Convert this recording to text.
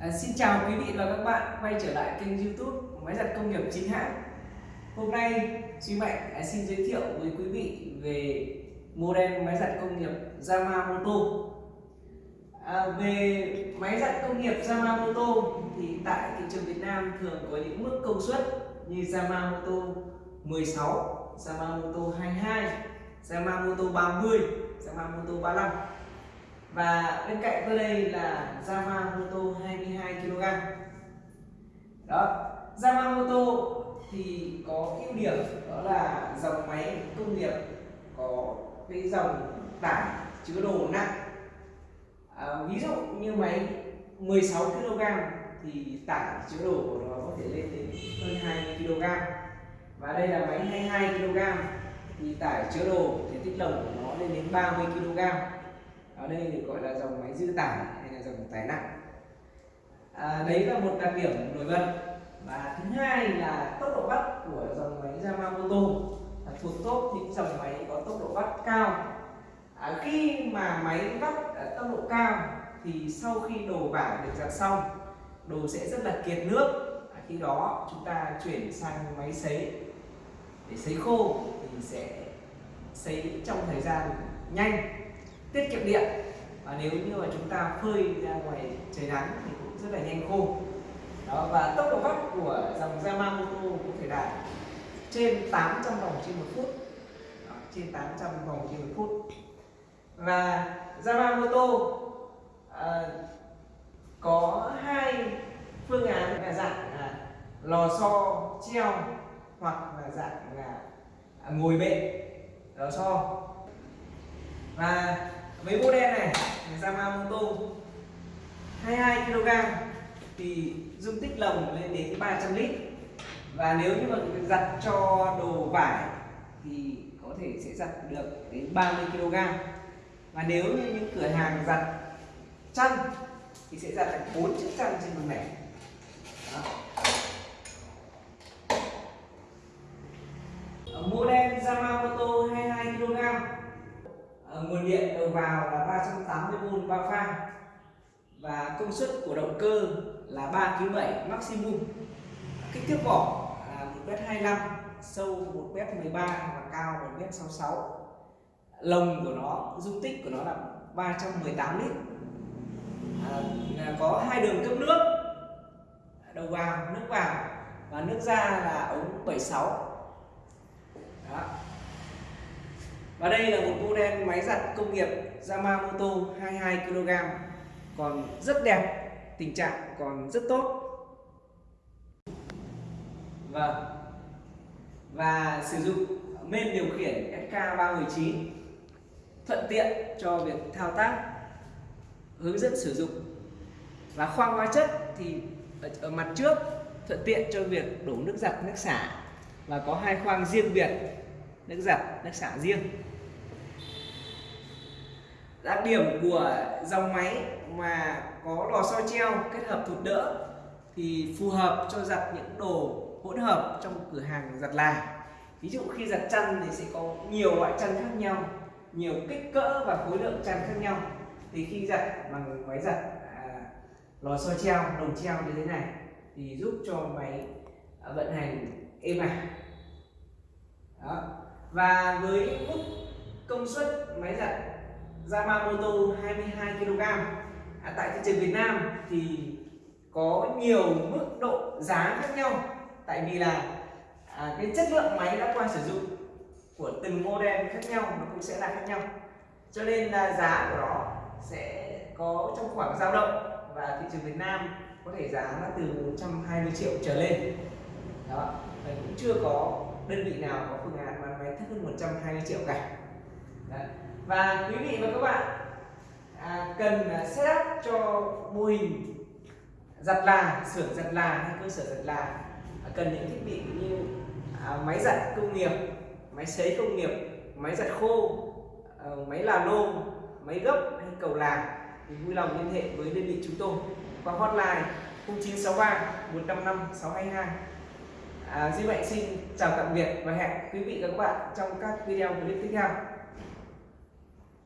À, xin chào quý vị và các bạn quay trở lại kênh youtube máy giặt công nghiệp chính hãng. Hôm nay Duy Mạnh à, xin giới thiệu với quý vị về model máy giặt công nghiệp Yamamoto. À, Về máy giặt công nghiệp Yamamoto thì tại thị trường Việt Nam thường có những mức công suất như Yamamoto 16, Yamamoto 22, Yamamoto 30, Yamamoto 35 và bên cạnh tôi đây là Yamamoto 22 kg. Đó Yamamoto thì có ưu điểm đó là dòng máy công nghiệp có cái dòng tải chứa đồ nặng. À, ví dụ như máy 16 kg thì tải chứa đồ của nó có thể lên đến hơn 20 kg. Và đây là máy 22 kg thì tải chứa đồ thể tích lồng của nó lên đến 30 kg ở đây được gọi là dòng máy dư tải hay là dòng tải nặng. À, đấy là một đặc điểm nổi bật. Và thứ hai là tốc độ bắt của dòng máy Yamamoto là thuộc top những dòng máy có tốc độ bắt cao. À, khi mà máy bắt ở tốc độ cao thì sau khi đồ vải được giặt xong đồ sẽ rất là kiệt nước. À, khi đó chúng ta chuyển sang máy sấy. Để sấy khô thì sẽ sấy trong thời gian nhanh tiết kiệm điện. Và nếu như mà chúng ta phơi ra ngoài trời nắng thì cũng rất là nhanh khô. Đó và tốc độ vắt của dòng Yamamoto có thể đạt trên 800 vòng trên một phút. Đó, trên 800 vòng trên một phút. Và Yamamoto à, có hai phương án là dạng là lò xo treo hoặc là dạng là ngồi bệ lò xo. Và mấy bộ đen này Yamamoto 22 kg, thì dung tích lồng lên đến 300 lít. Và nếu như mà giặt cho đồ vải, thì có thể sẽ giặt được đến 30 kg. Và nếu như những cửa hàng giặt chăn, thì sẽ giặt được 4 chiếc chăn trên một mẻ. Đó. Yamamoto 22 kg Ờ, nguồn điện đầu vào là 380V 3 pha. Và công suất của động cơ là 3 kg 7 maximum. Kích thước vỏ là 1m25 sâu 1m13 và cao 1m66 lồng của nó dung tích của nó là 318 lít. À, có hai đường cấp nước đầu vào nước vào và nước ra là ống 76 Đó. Và đây là một model máy giặt công nghiệp Yamamoto 22 kg còn rất đẹp, tình trạng còn rất tốt. Vâng. Và sử dụng men điều khiển SK319 thuận tiện cho việc thao tác, hướng dẫn sử dụng. Và khoang hóa chất thì ở, ở mặt trước thuận tiện cho việc đổ nước giặt, nước xả và có hai khoang riêng biệt nước giặt, nước xả riêng. Đặc điểm của dòng máy mà có lò xo treo kết hợp thụt đỡ thì phù hợp cho giặt những đồ hỗn hợp trong cửa hàng giặt là. Ví dụ khi giặt chăn thì sẽ có nhiều loại chăn khác nhau nhiều kích cỡ và khối lượng chăn khác nhau. Thì khi giặt bằng máy giặt à, lò xo treo đồng treo như thế này thì giúp cho máy vận hành êm ả. à và với mức công suất máy giặt Yamamoto 22 kg. À, tại thị trường Việt Nam thì có nhiều mức độ giá khác nhau. Tại vì là à, cái chất lượng máy đã qua sử dụng của từng model khác nhau nó cũng sẽ là khác nhau. Cho nên là giá của nó sẽ có trong khoảng dao động và thị trường Việt Nam có thể giá là từ 120 triệu trở lên. Đó và cũng chưa có đơn vị nào có phương án bán máy thấp hơn 120 triệu cả. Đấy. Và quý vị và các bạn à, cần à, setup cho mô hình giặt là xưởng giặt là hay cơ sở giặt là à, cần những thiết bị như à, máy giặt công nghiệp máy sấy công nghiệp máy giặt khô à, máy là lô máy gấp hay cầu là thì vui lòng liên hệ với đơn vị chúng tôi qua hotline 0963 155 622 à, Duy Mạnh xin chào tạm biệt và hẹn quý vị và các bạn trong các video clip tiếp theo.